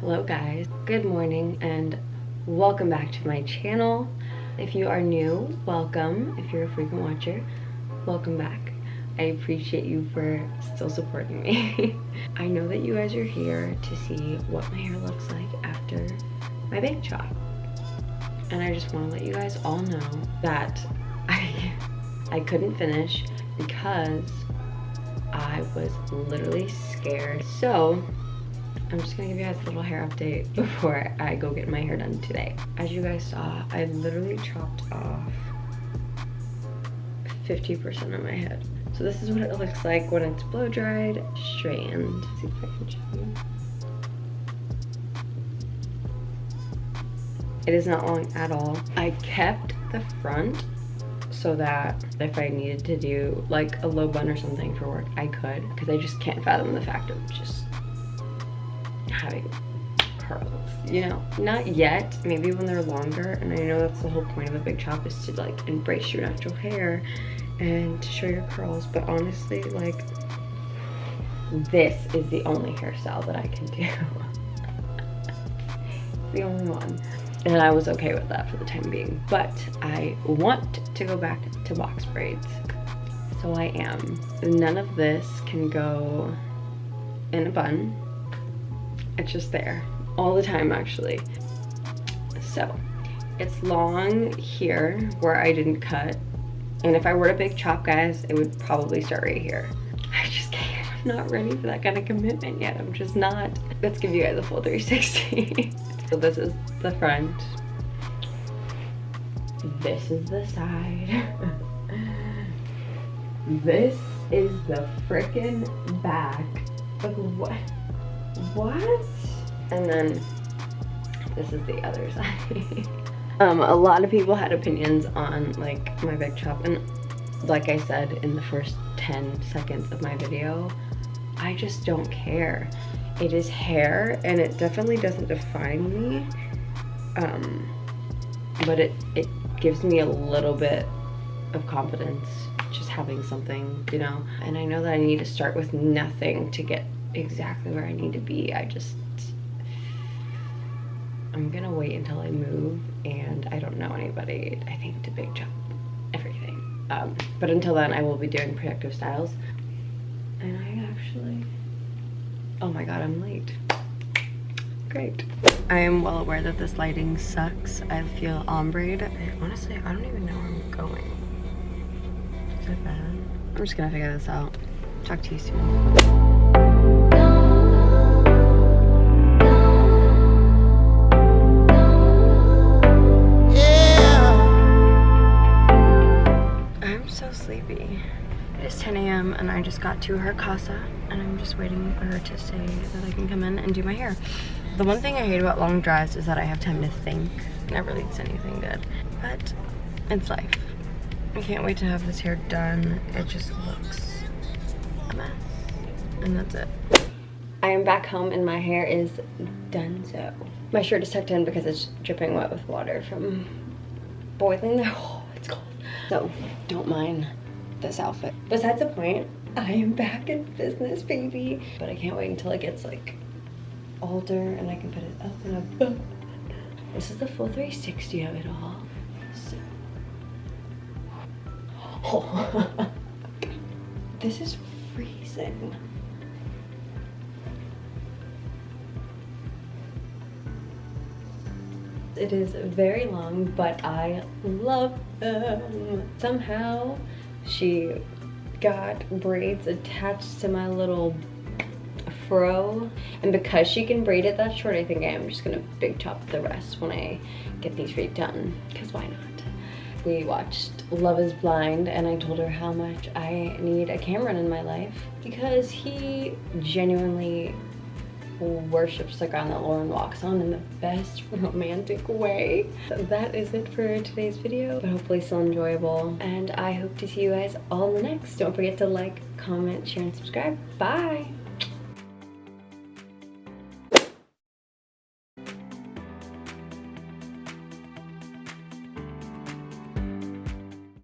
Hello guys, good morning and welcome back to my channel. If you are new, welcome. If you're a frequent watcher, welcome back. I appreciate you for still supporting me. I know that you guys are here to see what my hair looks like after my big chop. And I just want to let you guys all know that I, I couldn't finish because I was literally scared. So I'm just gonna give you guys a little hair update before I go get my hair done today. As you guys saw, I literally chopped off 50% of my head. So this is what it looks like when it's blow dried, straightened. See if I can show you. It is not long at all. I kept the front so that if I needed to do like a low bun or something for work, I could because I just can't fathom the fact of just having curls you know not yet maybe when they're longer. And i know that's the whole point of a big chop is to like embrace your natural hair and to show your curls. But honestly like this is the only hairstyle that i can do. The only one. And i was okay with that for the time being. But i want to go back to box braids. So i am. None of this can go in a bun it's just there all the time actually. So it's long here where I didn't cut. And if I were to big chop guys, it would probably start right here. I just can't, I'm not ready for that kind of commitment yet. I'm just not. Let's give you guys a full 360. so this is the front. This is the side. this is the freaking back. Like what? What? And then this is the other side. um, a lot of people had opinions on like my big chop and like I said in the first 10 seconds of my video, I just don't care. It is hair and it definitely doesn't define me. Um, but it, it gives me a little bit of confidence just having something, you know? And I know that I need to start with nothing to get exactly where I need to be. I just, I'm gonna wait until I move and I don't know anybody, I think, to big chop everything. Um, but until then, I will be doing protective styles. And I actually, oh my God, I'm late. Great. I am well aware that this lighting sucks. I feel ombre. Honestly, I don't even know where I'm going. Is that bad? I'm just gonna figure this out. Talk to you soon. Is 10 a.m. and I just got to her casa and I'm just waiting for her to say that I can come in and do my hair. The one thing I hate about long drives is that I have time to think. Never leads to anything good, but it's life. I can't wait to have this hair done. It just looks a mess and that's it. I am back home and my hair is done so. My shirt is tucked in because it's dripping wet with water from boiling. Oh, it's cold. So don't mind this outfit. Besides the point, I am back in business, baby. But I can't wait until it gets like older and I can put it up and up. This is the full 360 of it all. So. Oh. this is freezing. It is very long, but I love them. Somehow she got braids attached to my little fro. And because she can braid it that short, I think I am just gonna big chop the rest when I get these redone. Because why not? We watched Love is Blind and I told her how much I need a Cameron in my life because he genuinely worships the ground that Lauren walks on in the best romantic way. So that is it for today's video, but hopefully still enjoyable. And I hope to see you guys all in the next. Don't forget to like, comment, share, and subscribe. Bye!